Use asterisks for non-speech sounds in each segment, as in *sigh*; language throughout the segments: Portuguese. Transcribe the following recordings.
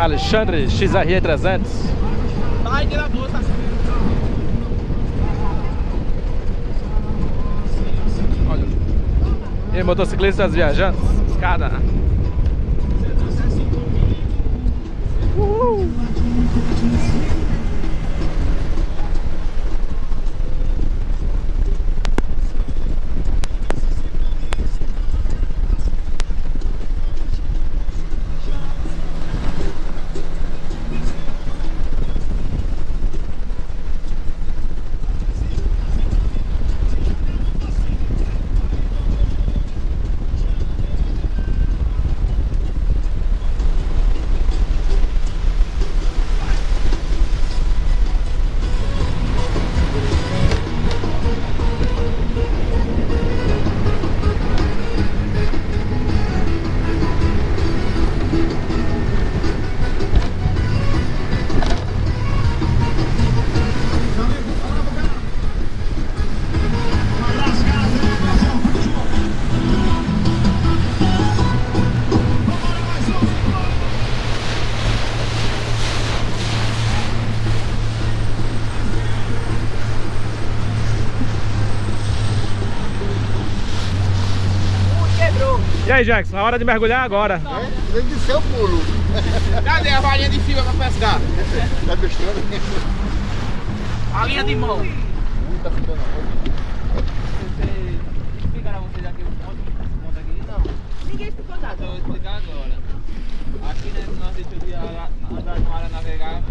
Alexandre XRE 300 Olha. E motociclistas viajantes, escada. Né? Uhul. E aí, Jackson, a hora de mergulhar agora. É, tem que ser o pulo. *laughs* Cadê a varinha de fibra pra pescar? Tá gostando? A linha de mão. Muita fita não. explicaram a vocês aqui o ponto, aqui? Não. Ninguém explicou nada. Eu vou explicar agora. Aqui né, nós deixamos de ara- andar numa área navegável,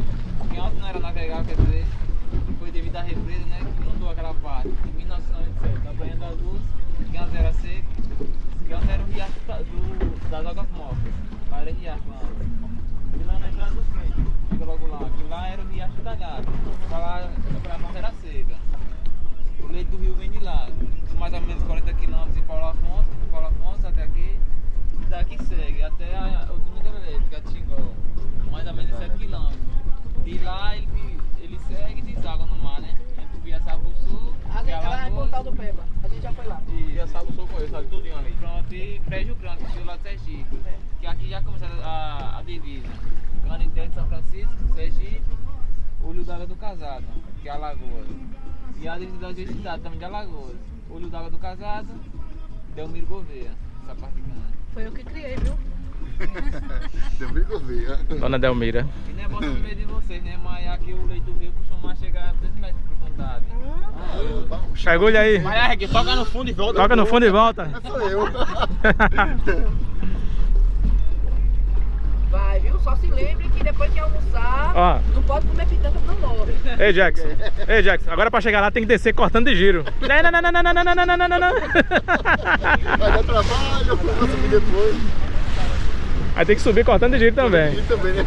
Casado, que é Alagoas. E a das duas cidades também de Alagoas. Olho d'Água do Casado, Delmiro Gouveia, essa parte grande. Foi eu que criei, viu? *laughs* Bem ver. Dona Delmira. E não é bom saber de vocês, né? Mas aqui o leito do rio costuma chegar a 2 metros de profundidade. Chegou aí. Vai, Reg, toca no fundo e volta. Toca no fundo e volta. Sou eu. *laughs* Viu? Só se lembre que depois que almoçar, Ó. não pode comer pitanga pra não morre. Ei, Jackson. Ei, Jackson. Agora pra chegar lá tem que descer cortando de giro. Não, não, não, não, não, não, não, não, não, não, não. Vai dar trabalho, eu vou subir depois. Aí tem que subir cortando de giro também. E também, né?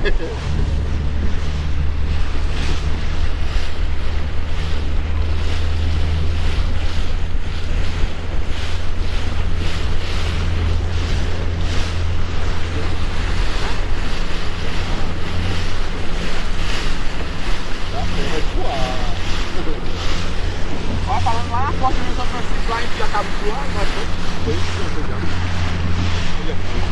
Na porta de São Francisco, lá em Piacabuçu, lá, nós. Foi isso que eu já. Olha aqui.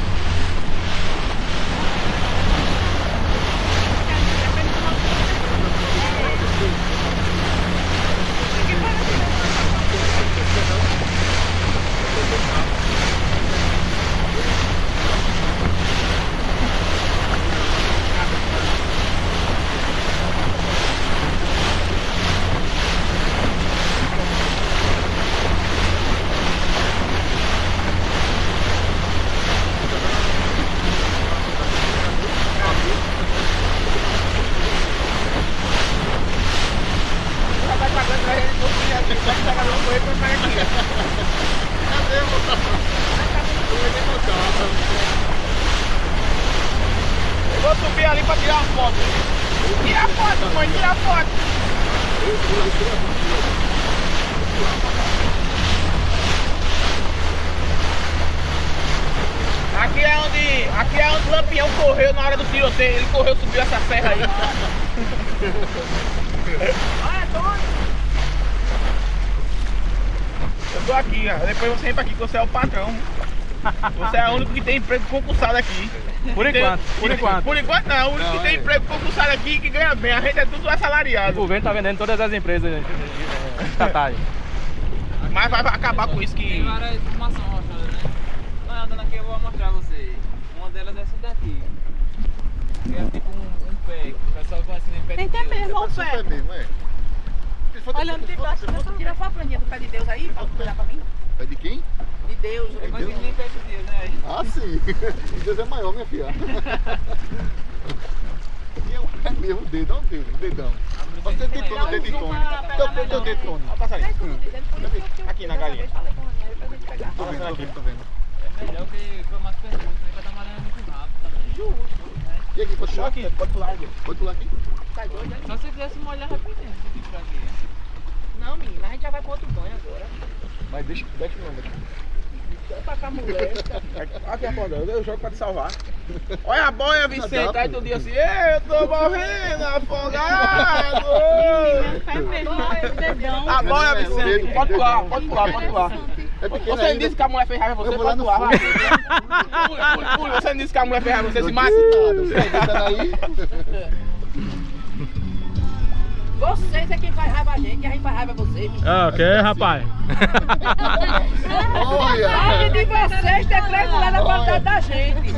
Já vai pagando pra ele, não podia pra pegar aqui. Cadê, moçada? Eu vou subir ali pra tirar uma foto. Tira a foto, mãe, tira a foto. Aqui é onde. Aqui é onde o Lampião correu na hora do tiroteio. Ele correu, subiu essa serra aí. *laughs* Olha, Tony. Eu tô aqui, ó. Depois você vem pra aqui que você é o patrão. Você é o único que tem emprego concursado aqui. Por Tem- enquanto, por enquanto. Por enquanto não, o único Não, que tem é. emprego concursado aqui que ganha bem. A gente é tudo O assalariado. governo tá vendendo todas as empresas estatais. Mas vai acabar com isso Tem que. várias informações mostrando, né? Mas andando aqui eu vou mostrar a vocês. Uma delas é essa daqui. Que é tipo um, um pé, o pessoal conhece em pé de Tem até mesmo, o É pé. mesmo, é. Olha, não tem se for- Tira só a planinha do pé de Deus aí, pra mandar pra mim. É de quem? De Deus. É que nem pé de Deus, né? Ah, sim. *laughs* Deus é maior, minha filha. *laughs* E é um- É mesmo o dedo, olha o dedo, dedão. Olha o dedo de Tony, o dedo de Tony. Teu teu- dedo de Tony. Olha eu- Aqui na eu galinha. Tô vendo, tô vendo. É melhor que foi mais perguntas, né? Pra dar muito rápido também. Justo. E aqui, pode pular? aqui, pode pular aqui. Pode pular aqui? Tá doido, né? Só se quisesse molhar rapidinho, aqui. Não, menina, a gente já vai pro outro banho agora. Mas deixa, deixa não, deixa. Só pra cá a mulher. *laughs* Aqui a porta, eu jogo pra te salvar. Olha a boia, Vicente. Aí tu diz assim, "Ei, eu tô morrendo, afogado. A boia, É, o Vicente. dedo, Pode o pular, pode pular, pode pular. É Você não disse que a mulher fez raiva em você, Eu vou lá no. Você não disse que a mulher fez raiva em você, se mata. você tá. Vocês é quem faz raiva a gente, a gente faz raiva a vocês. Ah, ok, rapaz. Olha! De vocês ter três mulheres na qualidade da gente.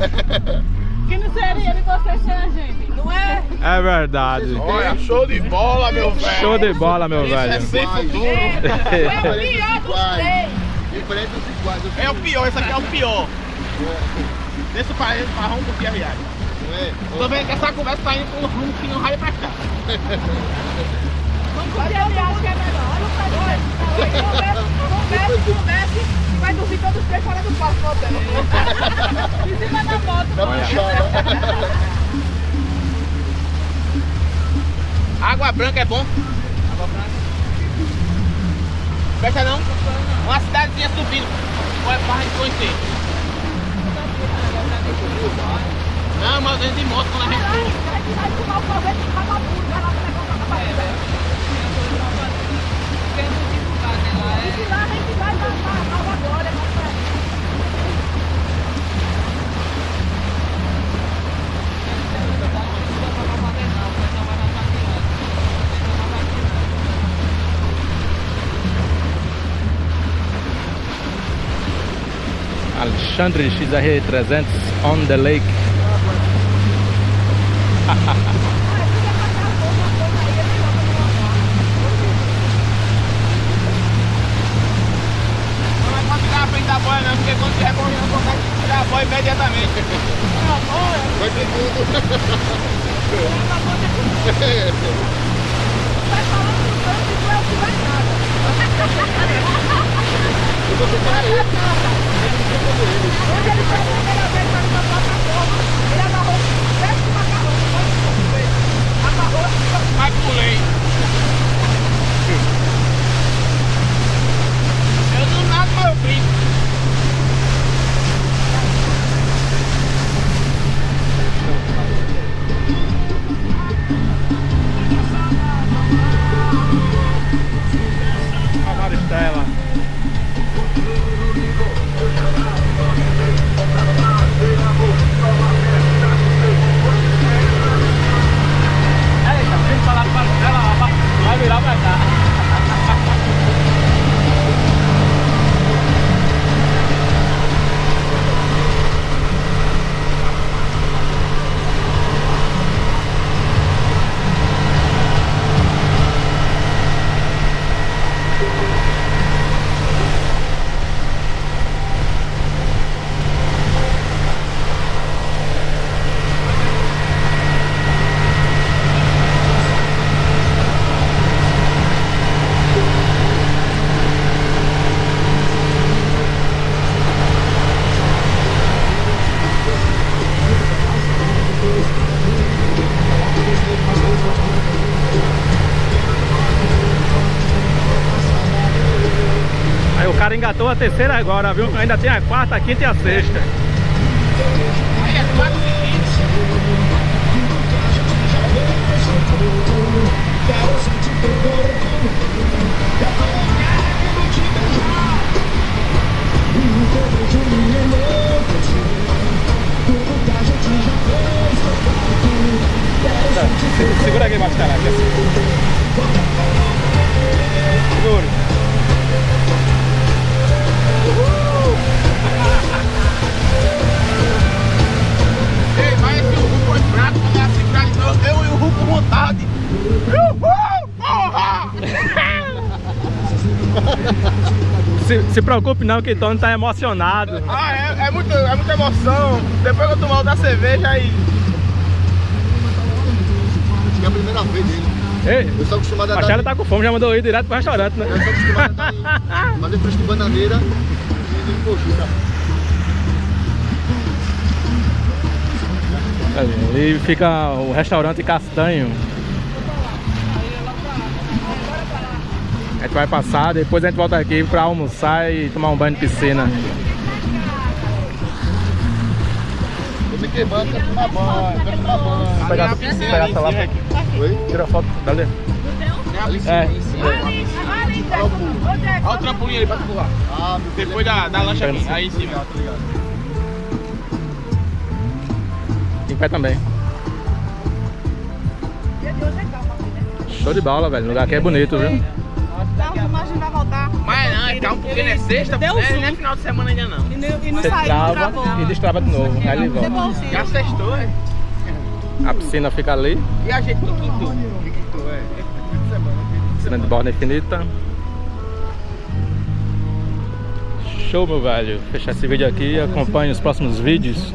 Que não seria de vocês sem a gente. Não é? É verdade. Olha, show de bola, meu velho. Show de bola, meu Isso é velho. sem Vai. futuro. É o pior dos três. Dos iguais. É o pior, esse aqui é o pior. Desse país pra rumo do Pia Viagem. Não? Tô vendo que essa conversa tá indo com um rumo que não vai pra cá. Não pode acho que é melhor. Converse, converse, converse e vai dormir todos os três fora do quarto hotel. Em cima da moto. Dá pra puxar. Água branca é bom? Água branca. Fecha não? Cidadezinha subindo. Olha pra gente conhecer. Não, mas eu de moto quando a gente for. A gente vai tomar o proveito do vagabundo, vai lá pra levar o vagabundo. Tem um dificuldade lá, é. E lá a gente vai dar uma nova glória pra Alexandre XR 300 on the lake. Não vai pode ficar na frente da boia não, porque quando tiver correndo, consegue tirar a boia imediatamente. Vai tudo. Eu foi a primeira vez para uma plataforma. Ele amarrou sete macarrões. Amarrou e Mas pulei. Eu não nado, mas eu cara engatou a terceira agora, viu? Ainda tem a quarta, a quinta e a sexta. Aí é 4 Segura aqui mais caraca. Se, se preocupe não, que Tony tá emocionado. Ah, é, é, muito, é muita emoção. Depois que eu tomar outra cerveja aí. Acho que é a primeira vez dele. Ei, Eu sou acostumado a a dar. Tá com fome, já mandou ir direto pro restaurante, né? Eu sou acostumado a dar. *laughs* Fazer fresco de bananeira e de coxinha. Ali fica o restaurante Castanho. A gente vai passar, depois a gente volta aqui pra almoçar e tomar um banho de piscina. Tô me queimando, quero tomar banho, quero tomar banho. Pegar, na piscina pegar ali em essa lá, cima aqui. Oi? tira a foto dali. Tem a piscina É. aí em cima. Ali, ali. Olha o trampolim ali pra tu pular. Ah. Depois da, da lancha aqui, aí em cima. Tá ligado? Em pé também. É né? Show de bola, velho. O lugar aqui é bonito, viu? A filmagem vai voltar. Mas não, é calma porque não é sexta, Deu zoom. não é final de semana ainda não. E não, e não Você saiu, trava e destrava de novo. Aí ele volta. Já sextou, é? A piscina fica ali. E a gente no quinto? Tu é? Piscina de borda infinita. Show, meu velho. Fechar esse vídeo aqui. Acompanhe os próximos vídeos.